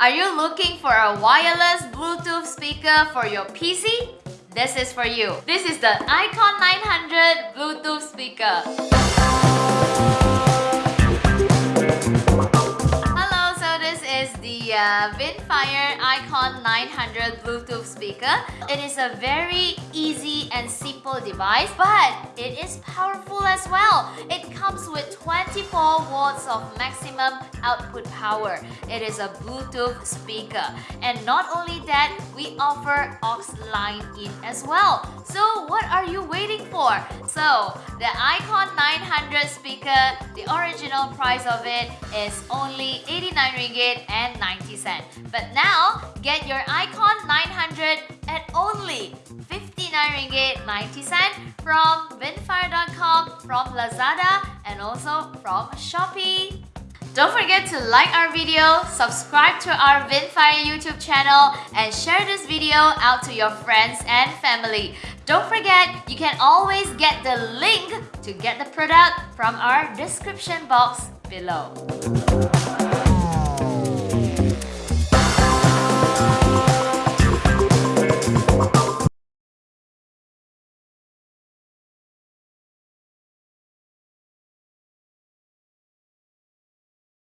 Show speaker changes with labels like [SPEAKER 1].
[SPEAKER 1] Are you looking for a wireless Bluetooth speaker for your PC? This is for you. This is the Icon 900 Bluetooth speaker. Uh, Vinfire Icon 900 Bluetooth speaker. It is a very easy and simple device, but it is powerful as well. It comes with 24 watts of maximum output power. It is a Bluetooth speaker. And not only that, we offer aux line in as well. So what are you waiting for? So the Icon 900 speaker, the original price of it is only 89 ringgit and 90 cent. But now, get your Icon 900 at only 59 ringgit 90 cent from vinfire.com, from Lazada, and also from Shopee. Don't forget to like our video, subscribe to our Vinfire YouTube channel, and share this video out to your friends and family. Don't forget, you can always get the link to get the product from our description box below.